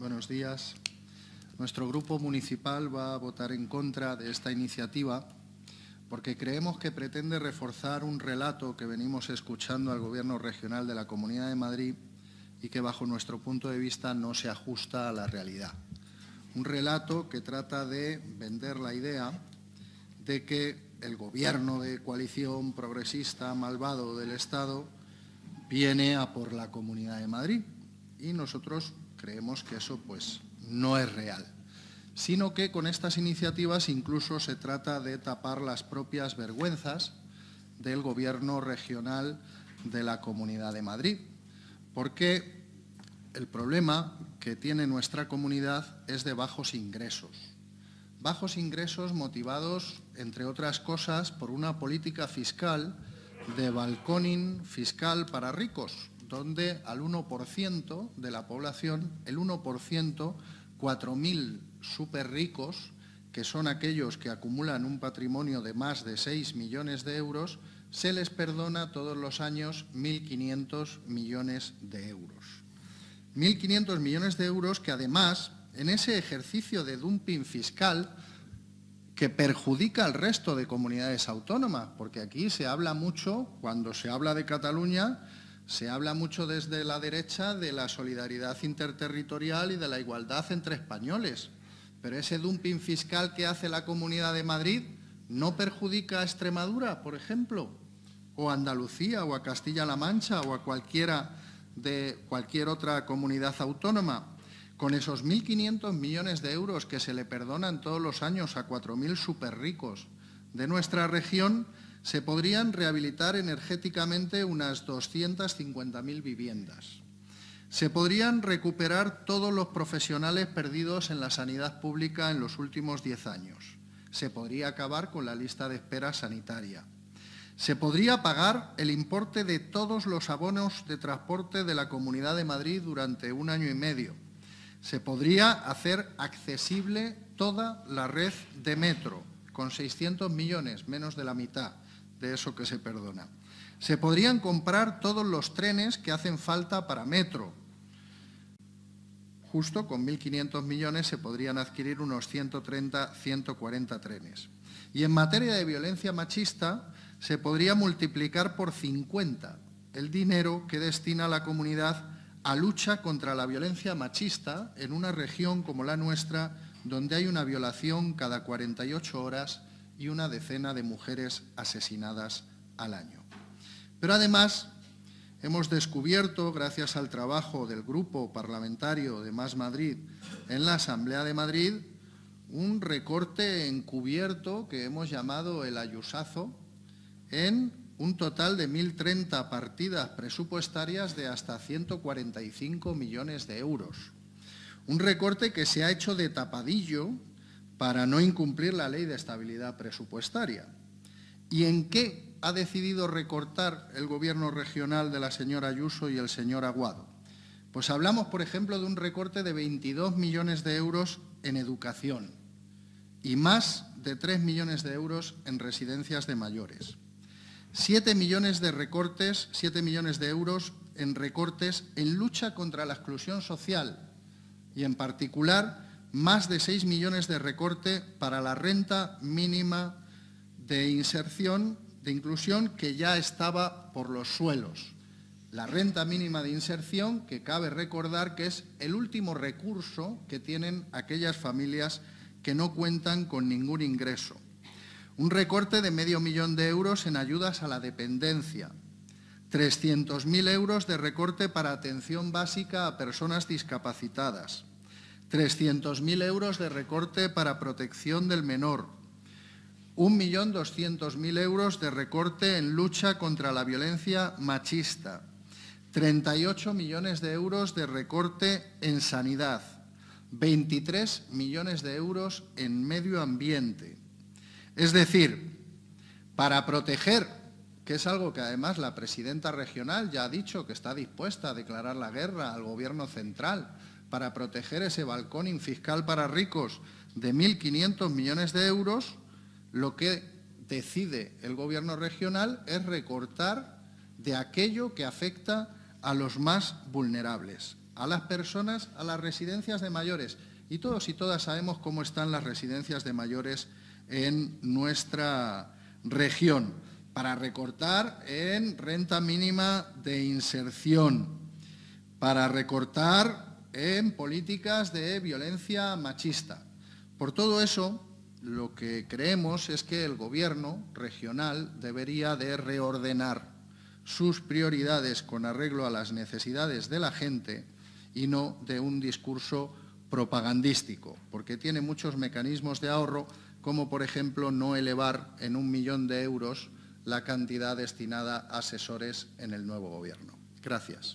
Buenos días. Nuestro grupo municipal va a votar en contra de esta iniciativa porque creemos que pretende reforzar un relato que venimos escuchando al Gobierno regional de la Comunidad de Madrid y que bajo nuestro punto de vista no se ajusta a la realidad. Un relato que trata de vender la idea de que el gobierno de coalición progresista malvado del Estado viene a por la Comunidad de Madrid y nosotros creemos que eso pues no es real, sino que con estas iniciativas incluso se trata de tapar las propias vergüenzas del gobierno regional de la Comunidad de Madrid, porque el problema que tiene nuestra comunidad es de bajos ingresos. Bajos ingresos motivados, entre otras cosas, por una política fiscal de balconing fiscal para ricos, donde al 1% de la población, el 1%, 4.000 súper ricos, que son aquellos que acumulan un patrimonio de más de 6 millones de euros, se les perdona todos los años 1.500 millones de euros. 1.500 millones de euros que además, en ese ejercicio de dumping fiscal, que perjudica al resto de comunidades autónomas, porque aquí se habla mucho, cuando se habla de Cataluña, se habla mucho desde la derecha de la solidaridad interterritorial y de la igualdad entre españoles, pero ese dumping fiscal que hace la Comunidad de Madrid no perjudica a Extremadura, por ejemplo, o a Andalucía, o a Castilla-La Mancha, o a cualquiera de cualquier otra comunidad autónoma. Con esos 1.500 millones de euros que se le perdonan todos los años a 4.000 superricos de nuestra región, se podrían rehabilitar energéticamente unas 250.000 viviendas. Se podrían recuperar todos los profesionales perdidos en la sanidad pública en los últimos 10 años. Se podría acabar con la lista de espera sanitaria. Se podría pagar el importe de todos los abonos de transporte de la Comunidad de Madrid durante un año y medio se podría hacer accesible toda la red de metro, con 600 millones, menos de la mitad de eso que se perdona. Se podrían comprar todos los trenes que hacen falta para metro. Justo con 1.500 millones se podrían adquirir unos 130, 140 trenes. Y en materia de violencia machista se podría multiplicar por 50 el dinero que destina la comunidad a lucha contra la violencia machista en una región como la nuestra, donde hay una violación cada 48 horas y una decena de mujeres asesinadas al año. Pero además hemos descubierto, gracias al trabajo del Grupo Parlamentario de Más Madrid en la Asamblea de Madrid, un recorte encubierto que hemos llamado el ayusazo en un total de 1.030 partidas presupuestarias de hasta 145 millones de euros. Un recorte que se ha hecho de tapadillo para no incumplir la ley de estabilidad presupuestaria. ¿Y en qué ha decidido recortar el gobierno regional de la señora Ayuso y el señor Aguado? Pues hablamos, por ejemplo, de un recorte de 22 millones de euros en educación y más de 3 millones de euros en residencias de mayores. 7 millones de recortes, 7 millones de euros en recortes en lucha contra la exclusión social y en particular más de 6 millones de recorte para la renta mínima de inserción, de inclusión que ya estaba por los suelos. La renta mínima de inserción, que cabe recordar que es el último recurso que tienen aquellas familias que no cuentan con ningún ingreso. Un recorte de medio millón de euros en ayudas a la dependencia. 300.000 euros de recorte para atención básica a personas discapacitadas. 300.000 euros de recorte para protección del menor. 1.200.000 euros de recorte en lucha contra la violencia machista. 38 millones de euros de recorte en sanidad. 23 millones de euros en medio ambiente. Es decir, para proteger, que es algo que además la presidenta regional ya ha dicho que está dispuesta a declarar la guerra al gobierno central, para proteger ese balcón fiscal para ricos de 1.500 millones de euros, lo que decide el gobierno regional es recortar de aquello que afecta a los más vulnerables, a las personas a las residencias de mayores. Y todos y todas sabemos cómo están las residencias de mayores en nuestra región, para recortar en renta mínima de inserción, para recortar en políticas de violencia machista. Por todo eso, lo que creemos es que el Gobierno regional debería de reordenar sus prioridades con arreglo a las necesidades de la gente y no de un discurso propagandístico, porque tiene muchos mecanismos de ahorro, como por ejemplo no elevar en un millón de euros la cantidad destinada a asesores en el nuevo Gobierno. Gracias.